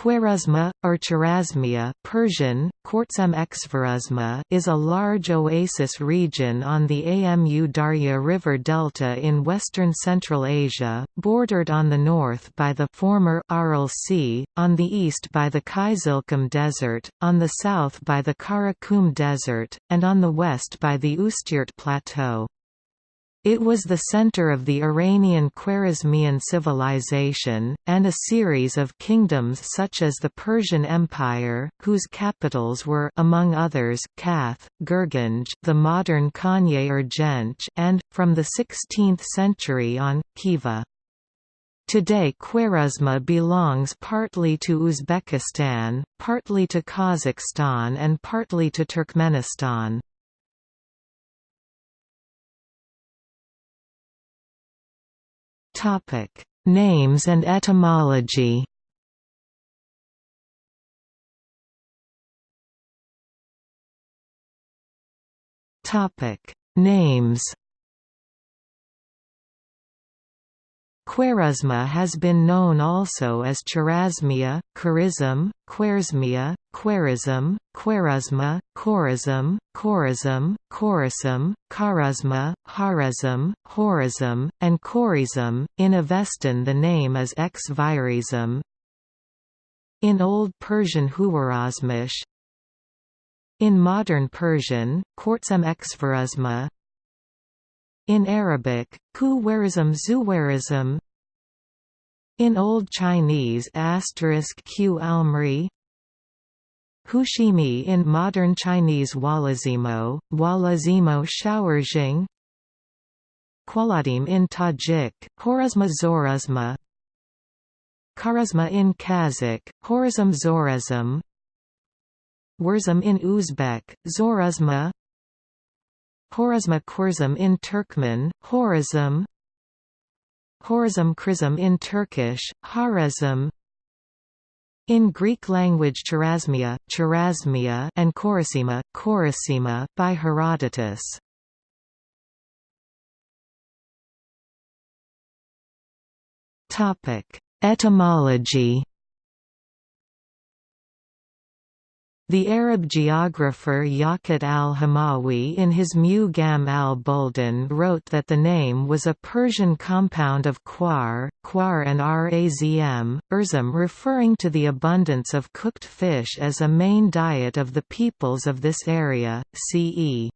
Khwarezma, or Chorasmia Persian, is a large oasis region on the Amu Darya River delta in western Central Asia, bordered on the north by the former Aral Sea, on the east by the Kizilkum Desert, on the south by the Karakum Desert, and on the west by the Ustyurt Plateau. It was the center of the Iranian Khwarezmian civilization, and a series of kingdoms such as the Persian Empire, whose capitals were among others Kath, Gurganj the modern Konya Urgench and, from the 16th century on, Khiva. Today Khwarezma belongs partly to Uzbekistan, partly to Kazakhstan and partly to Turkmenistan. Topic: Names and etymology. Topic: Names. Khwarezma has been known also as Chorasmia, Kharizm, Khwarezmia, Khwarizm, Khwarezma, Khorizm, Khorizm, Khorasim, Kharazma, Harazm, Horizm, and Khorizm. In Avestan the name is X-Virizm. In Old Persian Huwarazmish In modern Persian, Quartzem Xvarazma in Arabic, Kuwarism Zuwarism In Old Chinese asterisk Q Almri Hushimi in modern Chinese Walazimo, Walazimo Shaorzhing Kwaladim in Tajik, Horazma Zorazma Kharazma in Kazakh, Horazm Zorazm Wurzum in Uzbek, Zorazma Horazma Kurzum in Turkmen, Horazm Horazm Krizm in Turkish, Harazm in Greek language Chorasmia, Chorasmia and Chorasima, Chorasima by Herodotus. Etymology The Arab geographer Yaqut al-Hamawi in his Mu'jam al-Buldan wrote that the name was a Persian compound of quar, quar and razm, urzum referring to the abundance of cooked fish as a main diet of the peoples of this area, ce.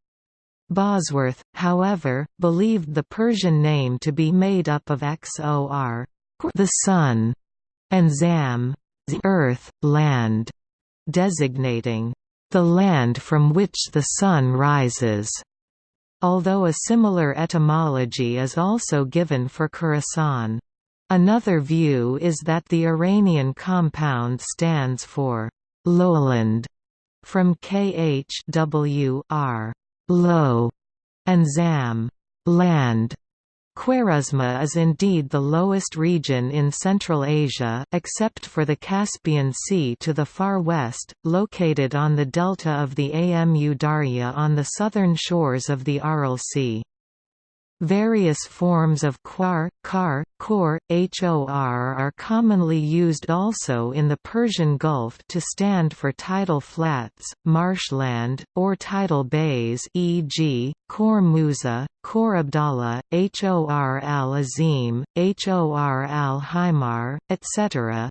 Bosworth, however, believed the Persian name to be made up of xor the sun, and zam the earth, land designating the land from which the sun rises, although a similar etymology is also given for Khorasan. Another view is that the Iranian compound stands for lowland, from khwr low, and zam land, Khwarezma is indeed the lowest region in Central Asia, except for the Caspian Sea to the far west, located on the delta of the Amu Darya on the southern shores of the Aral Sea. Various forms of quar, kar, kor, hor are commonly used also in the Persian Gulf to stand for tidal flats, marshland, or tidal bays e.g., Khor Musa, Khor Abdallah, Hor al-Azim, Hor al-Himar, etc.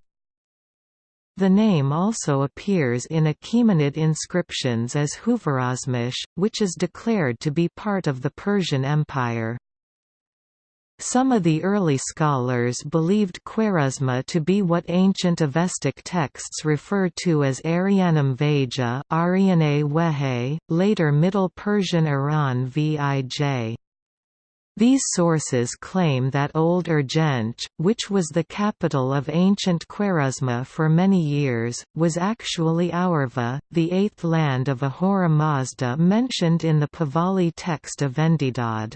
The name also appears in Achaemenid inscriptions as Huvarazmish, which is declared to be part of the Persian Empire. Some of the early scholars believed Khwarezma to be what ancient Avestic texts refer to as Airyanem Vaejah later Middle Persian Iran Vij. These sources claim that Old Urgench, which was the capital of ancient Khwarezma for many years, was actually Aurva, the eighth land of Ahura Mazda mentioned in the Pahlavi text of Vendidad.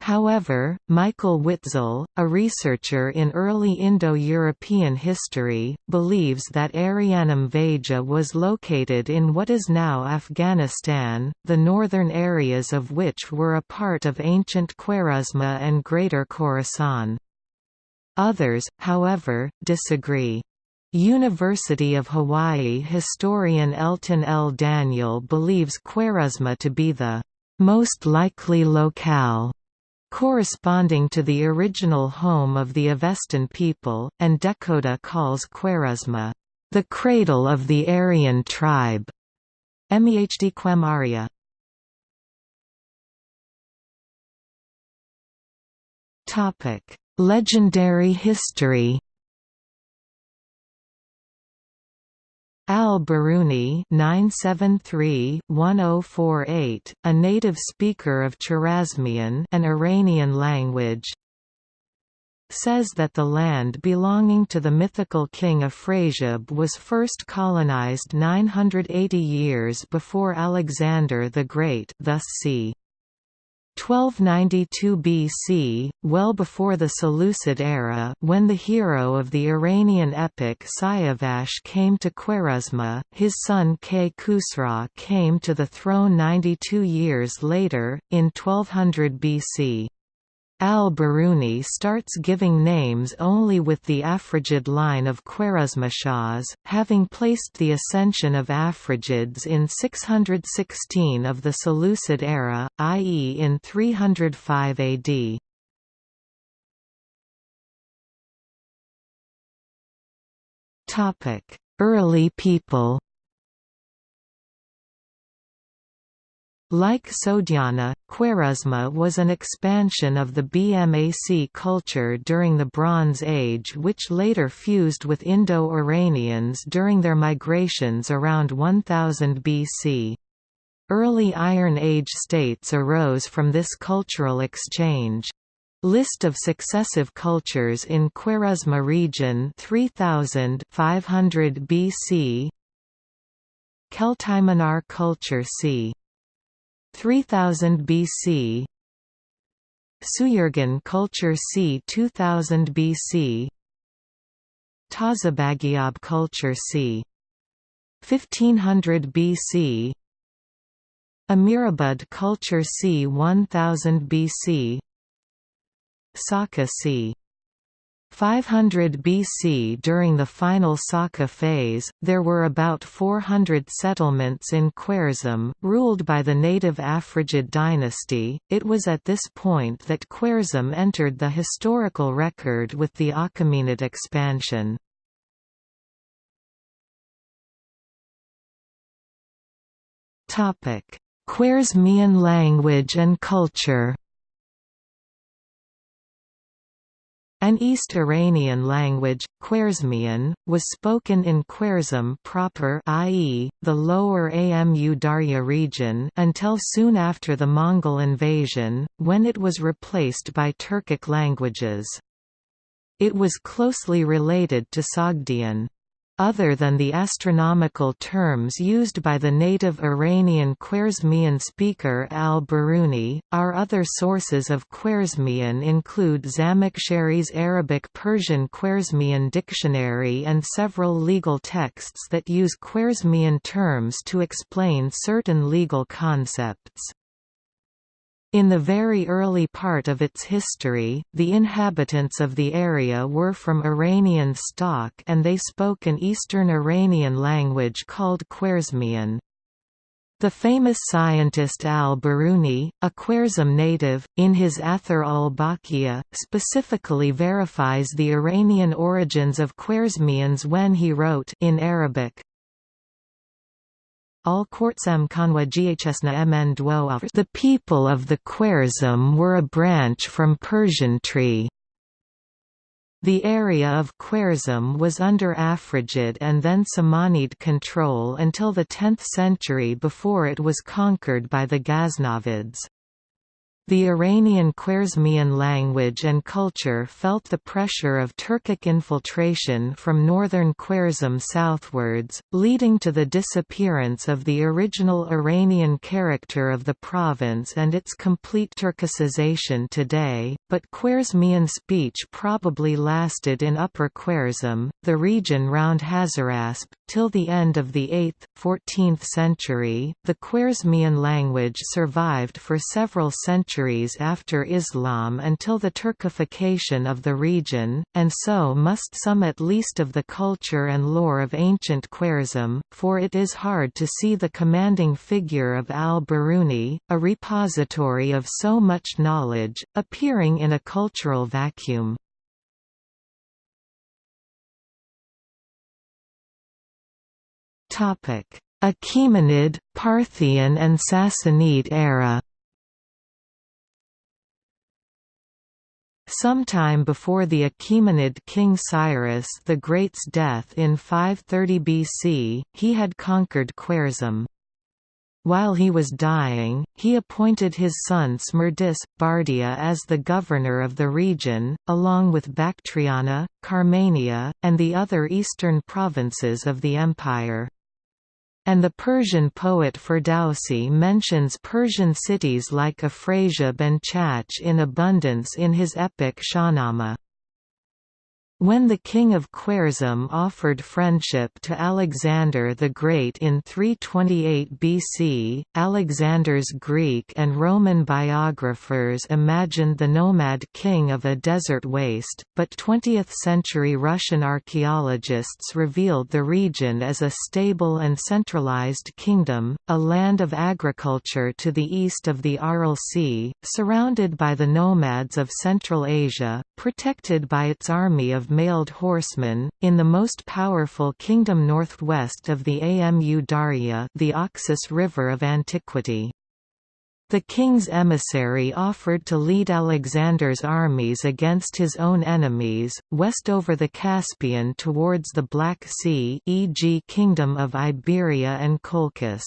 However, Michael Witzel, a researcher in early Indo-European history, believes that Airyanem Vaejah was located in what is now Afghanistan, the northern areas of which were a part of ancient Khwarezma and Greater Khorasan. Others, however, disagree. University of Hawaii historian Elton L. Daniel believes Khwarezma to be the most likely locale corresponding to the original home of the Avestan people, and Dehkhoda calls Khwarezma the cradle of the Aryan tribe. Mehd Quemaria Legendary history Al-Biruni (973–1048), a native speaker of Chorasmian, an Iranian language, says that the land belonging to the mythical king of Afrasiab was first colonized 980 years before Alexander the Great, thus c. 1292 BC, well before the Seleucid era when the hero of the Iranian epic Siavash came to Khwarezma, his son K. Khusra came to the throne 92 years later, in 1200 BC. Al-Biruni starts giving names only with the Afrigid line of Khwarezmashahs, having placed the ascension of Afrigids in 616 of the Seleucid era, i.e. in 305 AD. Early people Like Sogdiana, Khwarezma was an expansion of the BMAC culture during the Bronze Age which later fused with Indo-Iranians during their migrations around 1000 BC. Early Iron Age states arose from this cultural exchange. List of successive cultures in Khwarezma region 3000 500 BC Keltiminar culture c. 3000 BC Suyurgan culture c. 2000 BC Tazabagiab culture c. 1500 BC Amirabad culture c. 1000 BC Saka c. 500 BC During the final Saka phase, there were about 400 settlements in Khwarezm, ruled by the native Afrigid dynasty. It was at this point that Khwarezm entered the historical record with the Achaemenid expansion. Khwarezmian language and culture An East Iranian language, Khwarezmian, was spoken in Khwarezm proper i.e., the lower Amu Darya region until soon after the Mongol invasion, when it was replaced by Turkic languages. It was closely related to Sogdian. Other than the astronomical terms used by the native Iranian Khwarezmian speaker al-Biruni, our other sources of Khwarezmian include Zamakhshari's Arabic-Persian Khwarezmian dictionary and several legal texts that use Khwarezmian terms to explain certain legal concepts. In the very early part of its history, the inhabitants of the area were from Iranian stock and they spoke an Eastern Iranian language called Khwarezmian. The famous scientist al-Biruni, a Khwarezm native, in his Athar ul-Baqiya, specifically verifies the Iranian origins of Khwarezmians when he wrote in Arabic, the people of the Khwarezm were a branch from Persian tree. The area of Khwarezm was under Afrigid and then Samanid control until the 10th century before it was conquered by the Ghaznavids. The Iranian Khwarezmian language and culture felt the pressure of Turkic infiltration from northern Khwarezm southwards, leading to the disappearance of the original Iranian character of the province and its complete Turkicization today, but Khwarezmian speech probably lasted in Upper Khwarezm, the region round Hazarasp, till the end of the 8th, 14th century. The Khwarezmian language survived for several centuries after Islam until the Turkification of the region, and so must some at least of the culture and lore of ancient Khwarezm, for it is hard to see the commanding figure of al-Biruni, a repository of so much knowledge, appearing in a cultural vacuum. Achaemenid, Parthian and Sassanid era. Sometime before the Achaemenid king Cyrus the Great's death in 530 BC, he had conquered Khwarezm. While he was dying, he appointed his son Smerdis, Bardia as the governor of the region, along with Bactriana, Carmania, and the other eastern provinces of the empire and the Persian poet Ferdowsi mentions Persian cities like Afrasiab and Chach in abundance in his epic Shahnameh. When the king of Khwarezm offered friendship to Alexander the Great in 328 BC, Alexander's Greek and Roman biographers imagined the nomad king of a desert waste, but 20th-century Russian archaeologists revealed the region as a stable and centralized kingdom, a land of agriculture to the east of the Aral Sea, surrounded by the nomads of Central Asia, protected by its army of mailed horsemen, in the most powerful kingdom northwest of the Amu Darya the Oxus River of antiquity. The king's emissary offered to lead Alexander's armies against his own enemies, west over the Caspian towards the Black Sea e.g. Kingdom of Iberia and Colchis.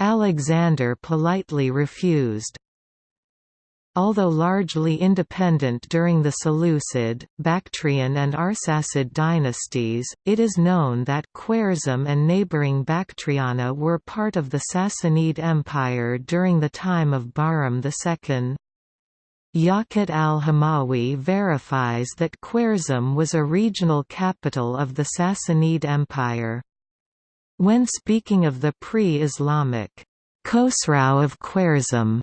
Alexander politely refused. Although largely independent during the Seleucid, Bactrian and Arsacid dynasties, it is known that Khwarezm and neighbouring Bactriana were part of the Sassanid Empire during the time of Bahram II. Yaqut al-Hamawi verifies that Khwarezm was a regional capital of the Sassanid Empire. When speaking of the pre-Islamic Khosrau of Khwarezm,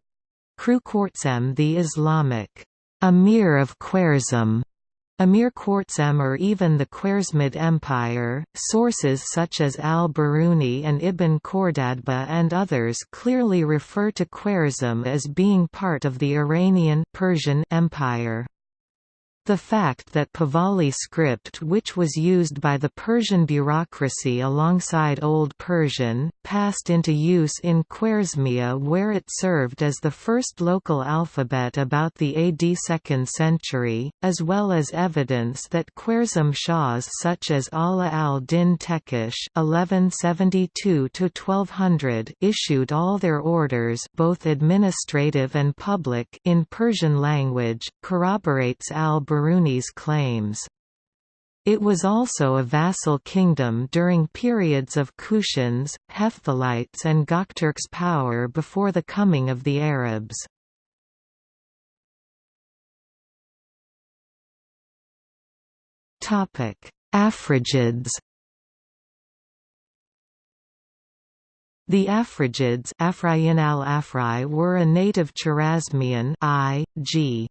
Kru the Islamic Amir of Khwarezm, Amir Khwarezm or even the Khwarezmid Empire. Sources such as al-Biruni and Ibn Khordadbeh and others clearly refer to Khwarezm as being part of the Iranian Persian Empire. The fact that Pahlavi script which was used by the Persian bureaucracy alongside Old Persian, passed into use in Khwarezmia where it served as the first local alphabet about the AD 2nd century, as well as evidence that Khwarezm Shahs such as Ala al-Din Tekish issued all their orders both administrative and public in Persian language, corroborates al Biruni's claims. It was also a vassal kingdom during periods of Kushans, Hephthalites and Gokturks' power before the coming of the Arabs. Afrigids The Afrigids al -Afray were a native Chorasmian I.G.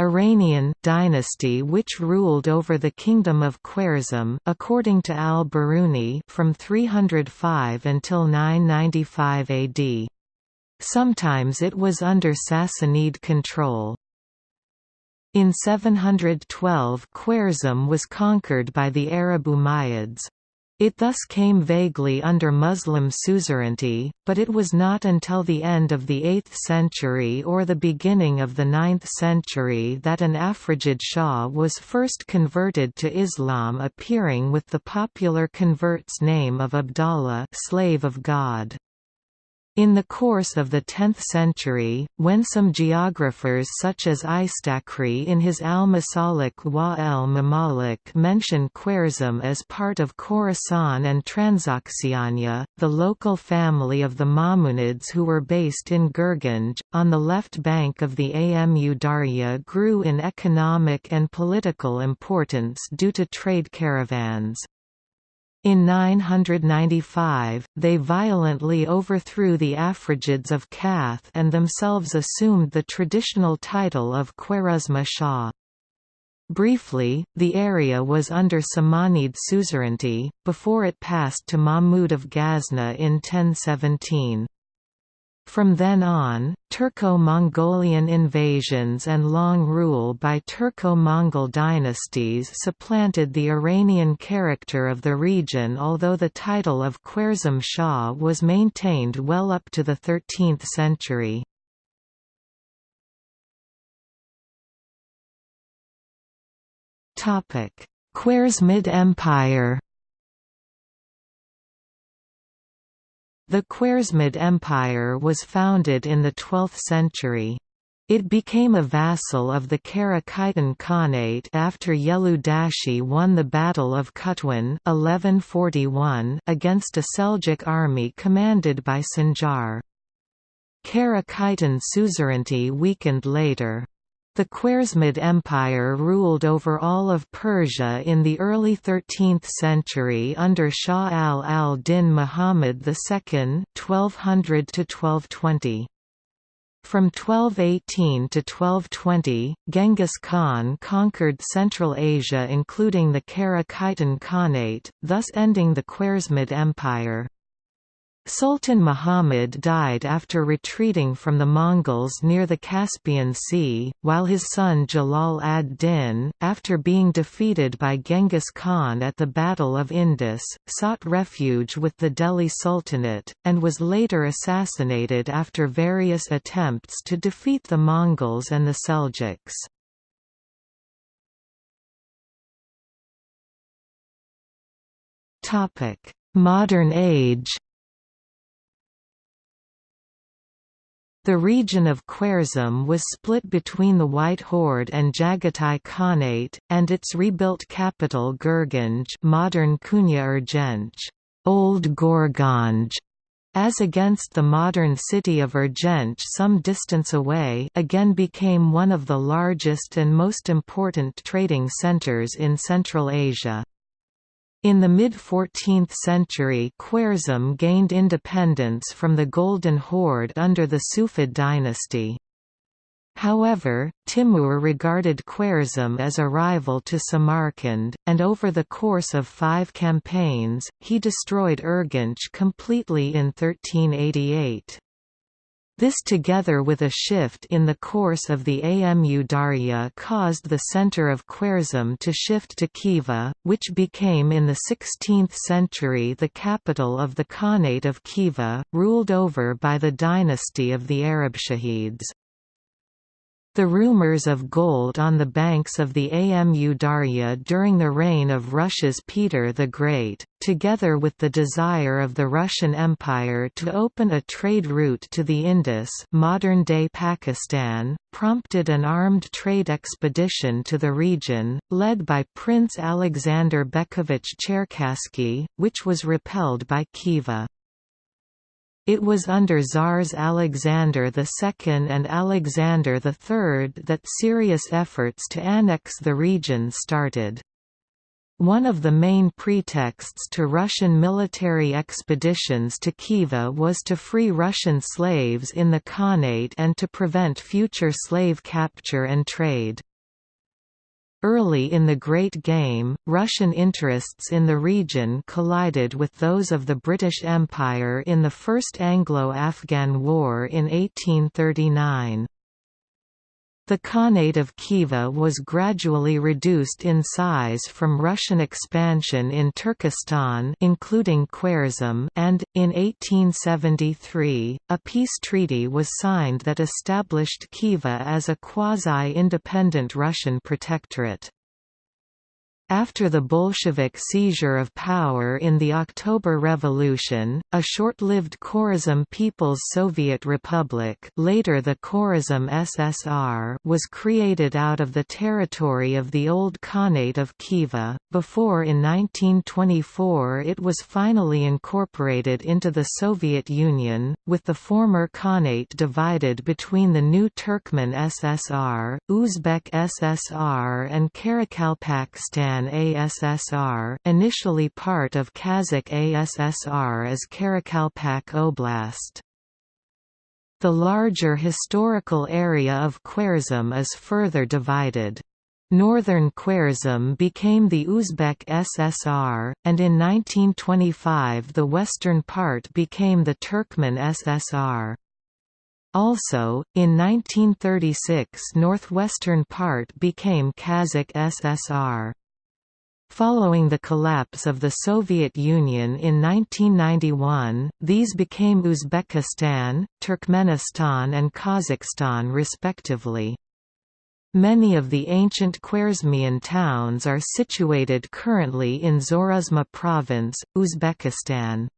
Iranian dynasty which ruled over the kingdom of Khwarezm according to al-Biruni from 305 until 995 AD. Sometimes it was under Sassanid control. In 712 Khwarezm was conquered by the Arab Umayyads. It thus came vaguely under Muslim suzerainty, but it was not until the end of the 8th century or the beginning of the 9th century that an Afrigid Shah was first converted to Islam appearing with the popular convert's name of Abdallah slave of God. In the course of the 10th century, when some geographers such as Istakri in his Al-Masalik wa el-Mamalik mention Khwarezm as part of Khorasan and Transoxiana, the local family of the Mamunids who were based in Gurganj, on the left bank of the Amu Darya grew in economic and political importance due to trade caravans. In 995, they violently overthrew the Afrigids of Kath and themselves assumed the traditional title of Khwarezma Shah. Briefly, the area was under Samanid suzerainty, before it passed to Mahmud of Ghazna in 1017. From then on, Turco-Mongolian invasions and long rule by Turco-Mongol dynasties supplanted the Iranian character of the region although the title of Khwarezm Shah was maintained well up to the 13th century. Khwarezmid Empire The Khwarezmid Empire was founded in the 12th century. It became a vassal of the Karakhitan Khanate after Yelu Dashi won the Battle of Qatwan 1141 against a Seljuk army commanded by Sanjar. Karakhitan suzerainty weakened later. The Khwarezmid Empire ruled over all of Persia in the early 13th century under Shah Ala al-Din Muhammad II (1200–1220). From 1218 to 1220, Genghis Khan conquered Central Asia including the Kara Khitan Khanate, thus ending the Khwarezmid Empire. Sultan Muhammad died after retreating from the Mongols near the Caspian Sea, while his son Jalal ad-Din, after being defeated by Genghis Khan at the Battle of Indus, sought refuge with the Delhi Sultanate, and was later assassinated after various attempts to defeat the Mongols and the Seljuks. Modern age The region of Khwarezm was split between the White Horde and Jagatai Khanate, and its rebuilt capital Gurganj modern Kunya Urgench, Old Gorganj, as against the modern city of Urgench some distance away again became one of the largest and most important trading centers in Central Asia. In the mid-14th century Khwarezm gained independence from the Golden Horde under the Sufid dynasty. However, Timur regarded Khwarezm as a rival to Samarkand, and over the course of five campaigns, he destroyed Urgench completely in 1388. This together with a shift in the course of the Amu Darya caused the center of Khwarezm to shift to Khiva, which became in the 16th century the capital of the Khanate of Khiva, ruled over by the dynasty of the Arab Arabshahids. The rumors of gold on the banks of the Amu Darya during the reign of Russia's Peter the Great, together with the desire of the Russian Empire to open a trade route to the Indus modern-day Pakistan, prompted an armed trade expedition to the region, led by Prince Alexander Bekovich Cherkassky, which was repelled by Khiva. It was under Tsars Alexander II and Alexander III that serious efforts to annex the region started. One of the main pretexts to Russian military expeditions to Khiva was to free Russian slaves in the Khanate and to prevent future slave capture and trade. Early in the Great Game, Russian interests in the region collided with those of the British Empire in the First Anglo-Afghan War in 1839. The Khanate of Khiva was gradually reduced in size from Russian expansion in Turkestan including Khwarezm and, in 1873, a peace treaty was signed that established Khiva as a quasi-independent Russian protectorate. After the Bolshevik seizure of power in the October Revolution, a short-lived Khwarezm People's Soviet Republic later the Khwarezm SSR was created out of the territory of the old Khanate of Khiva, before in 1924 it was finally incorporated into the Soviet Union, with the former Khanate divided between the new Turkmen SSR, Uzbek SSR and Karakalpakstan Uzbekistan ASSR initially part of Kazakh ASSR as Karakalpak Oblast. The larger historical area of Khwarezm is further divided. Northern Khwarezm became the Uzbek SSR, and in 1925 the western part became the Turkmen SSR. Also, in 1936 northwestern part became Kazakh SSR. Following the collapse of the Soviet Union in 1991, these became Uzbekistan, Turkmenistan and Kazakhstan respectively. Many of the ancient Khwarezmian towns are situated currently in Zorazma province, Uzbekistan.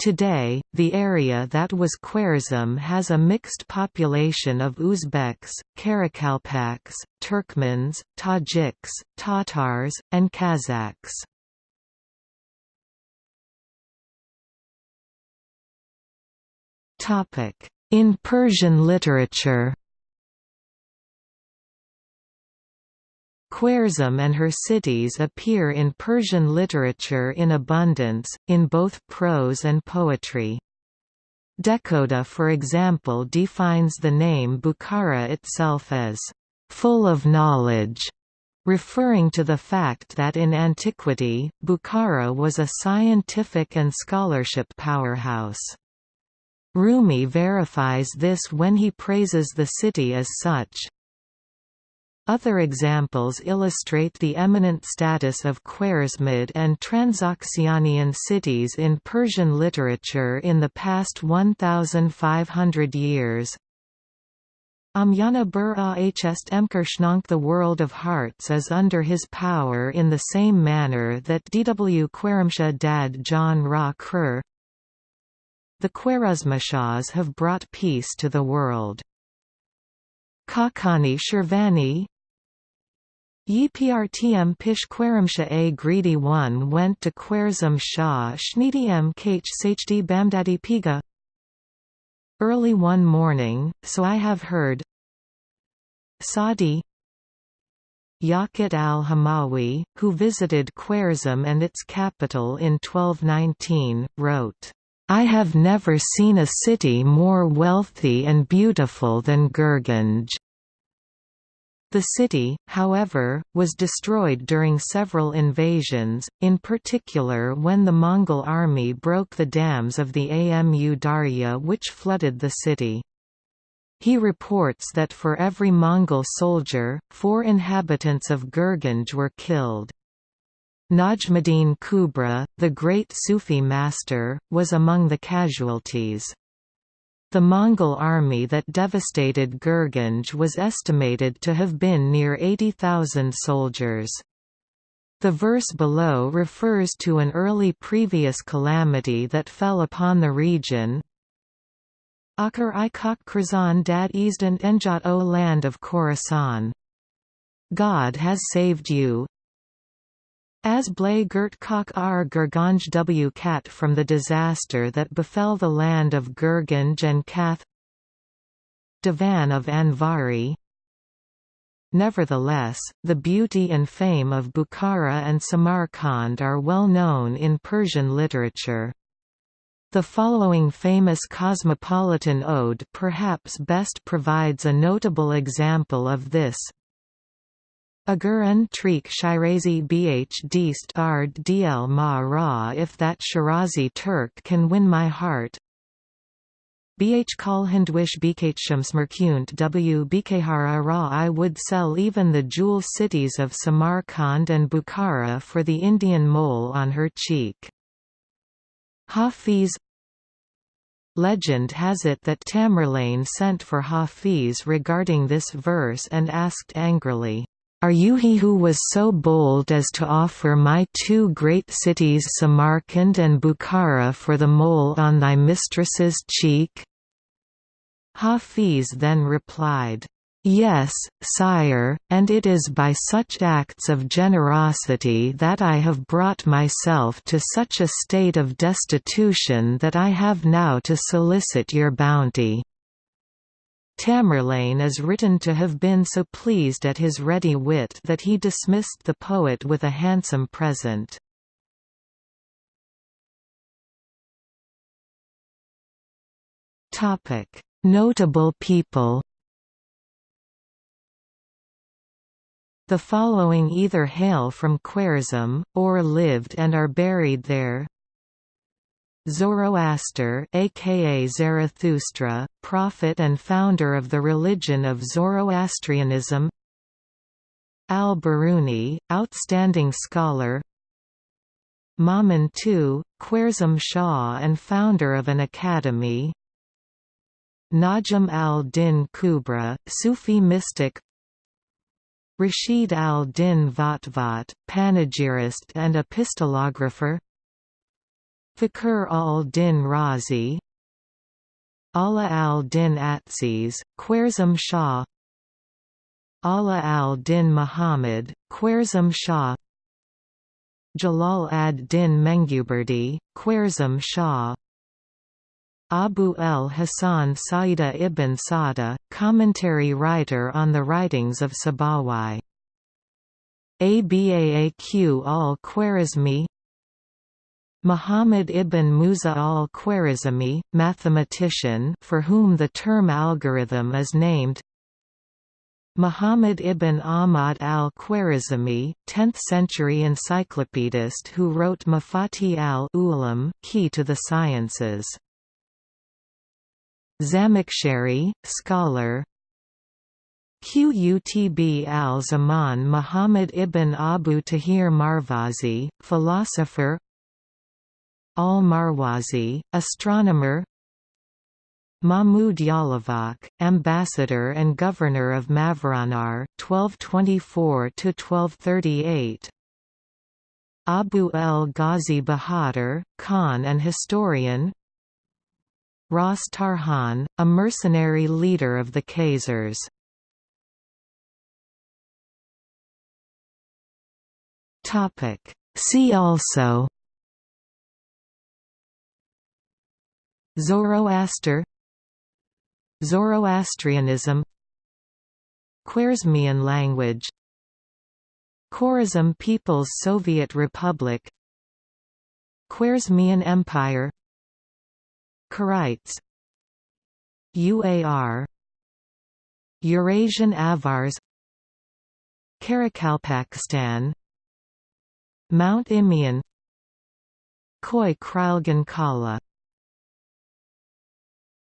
Today, the area that was Khwarezm has a mixed population of Uzbeks, Karakalpaks, Turkmens, Tajiks, Tatars, and Kazakhs. In Persian literature Khwarezm and her cities appear in Persian literature in abundance, in both prose and poetry. Dekhoda for example defines the name Bukhara itself as, "...full of knowledge", referring to the fact that in antiquity, Bukhara was a scientific and scholarship powerhouse. Rumi verifies this when he praises the city as such. Other examples illustrate the eminent status of Khwarezmid and Transoxianian cities in Persian literature in the past 1,500 years. Amyana bur ahst emkershnank The world of hearts is under his power in the same manner that Dw Khwaremsha dad John Ra Khur The Khwarezmishahs have brought peace to the world. Khaqani Shirvani Yprtm pish a greedy one went to Khwarezm Shah Shnidiem Kh SHD Bamdadi Piga Early one morning, so I have heard Sadi Yaqut al-Hamawi, who visited Khwarezm and its capital in 1219, wrote, I have never seen a city more wealthy and beautiful than Gurganj. The city, however, was destroyed during several invasions, in particular when the Mongol army broke the dams of the Amu Darya which flooded the city. He reports that for every Mongol soldier, four inhabitants of Gurganj were killed. Najmuddin Kubra, the great Sufi master, was among the casualties. The Mongol army that devastated Gurganj was estimated to have been near 80,000 soldiers. The verse below refers to an early previous calamity that fell upon the region. Akar Ikak Krazan dad Easdan Enjat O land of Khorasan. God has saved you, as Blay Gert Kok R. Gurganj W. Kat from the disaster that befell the land of Gurganj and Kath Divan of Anvari. Nevertheless, the beauty and fame of Bukhara and Samarkand are well known in Persian literature. The following famous cosmopolitan ode perhaps best provides a notable example of this Agur Trik Shirazi Bh Dist Ard Dl Ma Ra if that Shirazi Turk can win my heart Bh Kalhandwish Bkhtshams W Bkhara Ra I would sell even the jewel cities of Samarkand and Bukhara for the Indian mole on her cheek. Hafiz Legend has it that Tamerlane sent for Hafiz regarding this verse and asked angrily, are you he who was so bold as to offer my two great cities Samarkand and Bukhara for the mole on thy mistress's cheek?' Hafiz then replied, Yes, sire, and it is by such acts of generosity that I have brought myself to such a state of destitution that I have now to solicit your bounty. Tamerlane is written to have been so pleased at his ready wit that he dismissed the poet with a handsome present. Notable people The following either hail from Khwarezm, or lived and are buried there Zoroaster aka Zarathustra, prophet and founder of the religion of Zoroastrianism. Al-Biruni, outstanding scholar. Mamun II, Khwarezm Shah and founder of an academy. Najm al-Din Kubra, Sufi mystic. Rashid al-Din Vatvat, panegyrist and epistolographer Fakhr al-Din Razi Ala al-Din Atsiz, Khwarezm Shah Ala al-Din Muhammad, Khwarezm Shah Jalal ad-Din Menguberdi, Khwarezm Shah Abu el-Hasan Saida ibn Sada, commentary writer on the writings of Sabawai. Abaaq al-Khwarizmi Muhammad ibn Musa al-Khwarizmi, mathematician for whom the term algorithm is named Muhammad ibn Ahmad al-Khwarizmi, 10th-century encyclopedist who wrote Mafatih al-Ulum key to the sciences. Zamakhshari, scholar Qutb al-Zaman Muhammad ibn Abu Tahir Marwazi, philosopher al-Marwazi, astronomer. Mahmud Yalavak, ambassador and governor of Mavranar 1224–1238 Abu el-Ghazi Bahadur, Khan and historian. Ras Tarhan, a mercenary leader of the Khazars. See also Zoroaster Zoroastrianism Khwarezmian language Khwarezm People's Soviet Republic Khwarezmian Empire Karaites UAR Eurasian Avars Karakalpakstan Mount Imian Koy Krylgan Kala